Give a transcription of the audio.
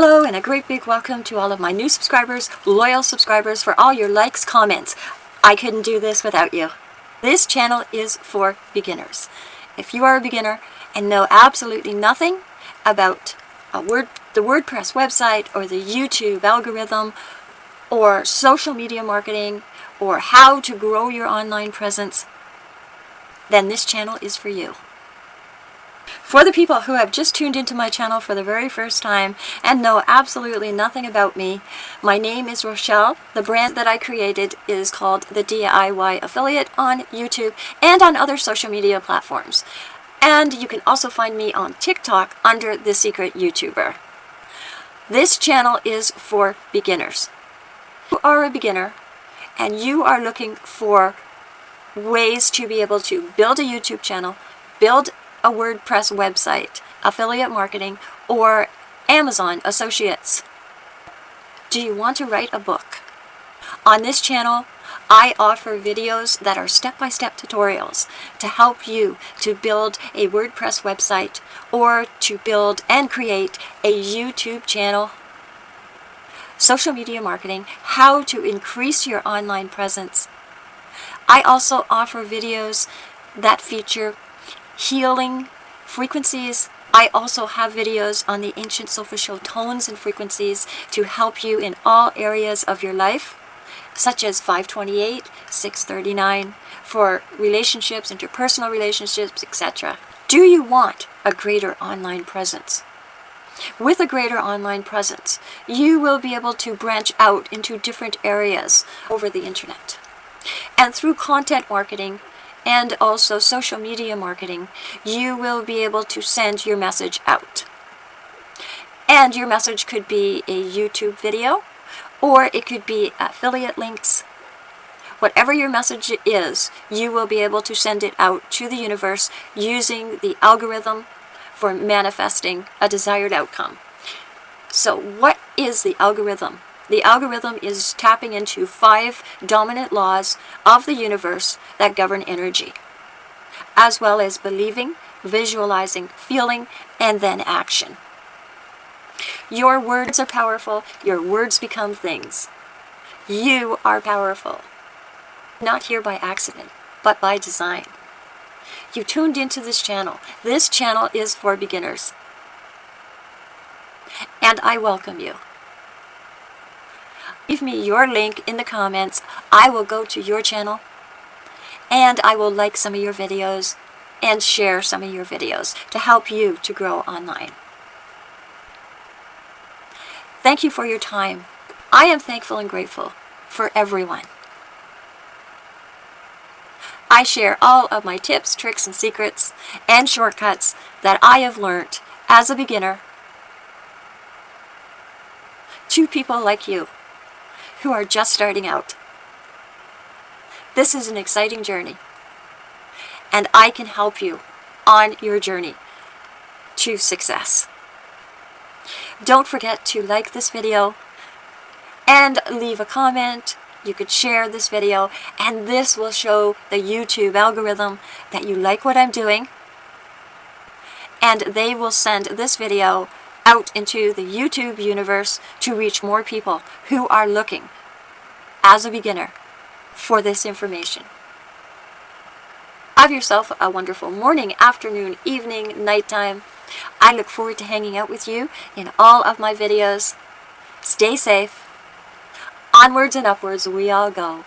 Hello and a great big welcome to all of my new subscribers, loyal subscribers, for all your likes, comments. I couldn't do this without you. This channel is for beginners. If you are a beginner and know absolutely nothing about word, the WordPress website or the YouTube algorithm or social media marketing or how to grow your online presence, then this channel is for you. For the people who have just tuned into my channel for the very first time and know absolutely nothing about me, my name is Rochelle. The brand that I created is called The DIY Affiliate on YouTube and on other social media platforms. And you can also find me on TikTok under The Secret YouTuber. This channel is for beginners. You are a beginner and you are looking for ways to be able to build a YouTube channel, build a WordPress website, affiliate marketing, or Amazon Associates. Do you want to write a book? On this channel, I offer videos that are step-by-step -step tutorials to help you to build a WordPress website or to build and create a YouTube channel, social media marketing, how to increase your online presence. I also offer videos that feature healing frequencies. I also have videos on the ancient superficial tones and frequencies to help you in all areas of your life, such as 528, 639, for relationships, interpersonal relationships, etc. Do you want a greater online presence? With a greater online presence, you will be able to branch out into different areas over the internet. And through content marketing, and also social media marketing, you will be able to send your message out. And your message could be a YouTube video, or it could be affiliate links. Whatever your message is, you will be able to send it out to the universe using the algorithm for manifesting a desired outcome. So what is the algorithm? The algorithm is tapping into five dominant laws of the universe that govern energy, as well as believing, visualizing, feeling, and then action. Your words are powerful. Your words become things. You are powerful. Not here by accident, but by design. You tuned into this channel. This channel is for beginners. And I welcome you. Leave me your link in the comments. I will go to your channel and I will like some of your videos and share some of your videos to help you to grow online. Thank you for your time. I am thankful and grateful for everyone. I share all of my tips, tricks, and secrets and shortcuts that I have learned as a beginner to people like you who are just starting out. This is an exciting journey, and I can help you on your journey to success. Don't forget to like this video and leave a comment. You could share this video, and this will show the YouTube algorithm that you like what I'm doing, and they will send this video out into the YouTube universe to reach more people who are looking, as a beginner, for this information. Have yourself a wonderful morning, afternoon, evening, nighttime. I look forward to hanging out with you in all of my videos. Stay safe. Onwards and upwards we all go.